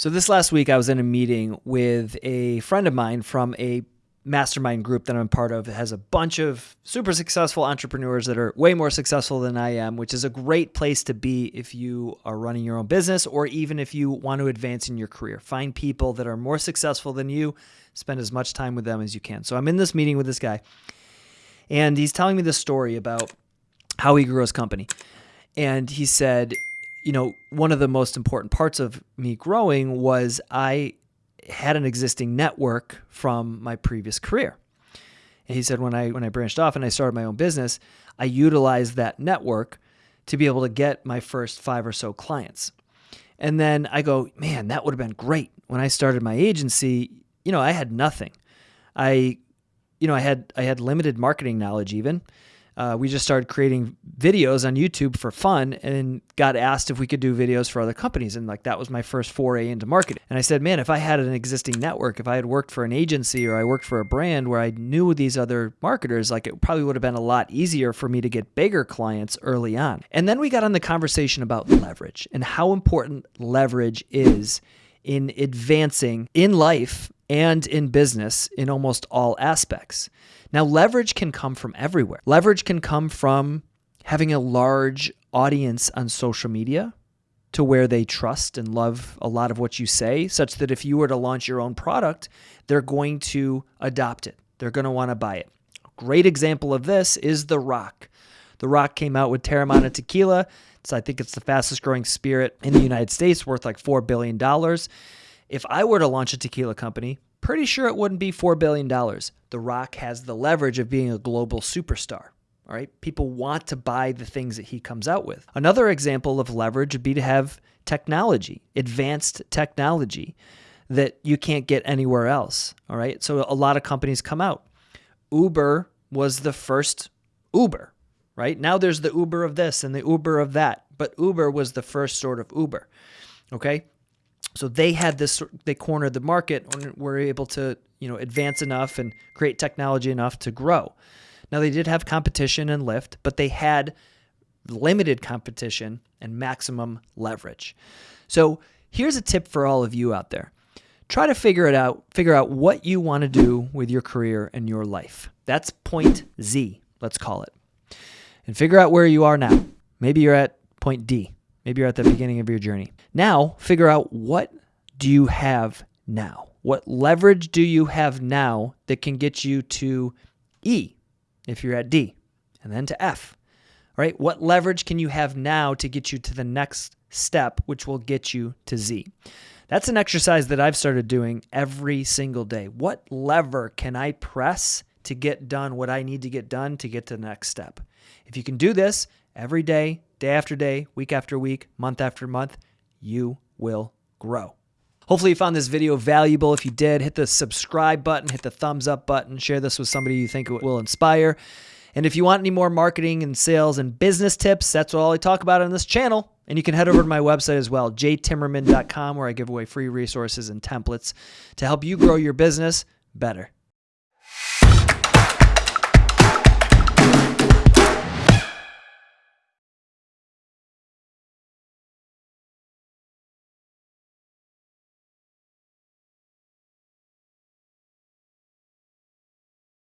So, this last week, I was in a meeting with a friend of mine from a mastermind group that I'm part of. It has a bunch of super successful entrepreneurs that are way more successful than I am, which is a great place to be if you are running your own business or even if you want to advance in your career. Find people that are more successful than you, spend as much time with them as you can. So, I'm in this meeting with this guy, and he's telling me this story about how he grew his company. And he said, you know, one of the most important parts of me growing was I had an existing network from my previous career. And he said when I when I branched off and I started my own business, I utilized that network to be able to get my first 5 or so clients. And then I go, "Man, that would have been great. When I started my agency, you know, I had nothing. I you know, I had I had limited marketing knowledge even uh, we just started creating videos on YouTube for fun and got asked if we could do videos for other companies. And like that was my first foray into marketing. And I said, man, if I had an existing network, if I had worked for an agency or I worked for a brand where I knew these other marketers, like it probably would have been a lot easier for me to get bigger clients early on. And then we got on the conversation about leverage and how important leverage is in advancing in life and in business in almost all aspects. Now, leverage can come from everywhere. Leverage can come from having a large audience on social media to where they trust and love a lot of what you say, such that if you were to launch your own product, they're going to adopt it. They're going to want to buy it. A great example of this is The Rock. The Rock came out with Teremana Tequila. So I think it's the fastest growing spirit in the United States, worth like $4 billion. If I were to launch a tequila company, pretty sure it wouldn't be $4 billion. The Rock has the leverage of being a global superstar. All right. People want to buy the things that he comes out with. Another example of leverage would be to have technology, advanced technology that you can't get anywhere else. All right. So a lot of companies come out. Uber was the first Uber, right? Now there's the Uber of this and the Uber of that, but Uber was the first sort of Uber. Okay. So they had this, they cornered the market and were able to, you know, advance enough and create technology enough to grow. Now they did have competition and Lyft, but they had limited competition and maximum leverage. So here's a tip for all of you out there. Try to figure it out, figure out what you want to do with your career and your life. That's point Z, let's call it. And figure out where you are now. Maybe you're at point D. Maybe you're at the beginning of your journey. Now, figure out what do you have now? What leverage do you have now that can get you to E if you're at D and then to F? All right? What leverage can you have now to get you to the next step, which will get you to Z? That's an exercise that I've started doing every single day. What lever can I press to get done what I need to get done to get to the next step? If you can do this every day, day after day, week after week, month after month, you will grow. Hopefully, you found this video valuable. If you did, hit the subscribe button, hit the thumbs up button, share this with somebody you think it will inspire. And if you want any more marketing and sales and business tips, that's all I talk about on this channel. And you can head over to my website as well, jtimmerman.com, where I give away free resources and templates to help you grow your business better.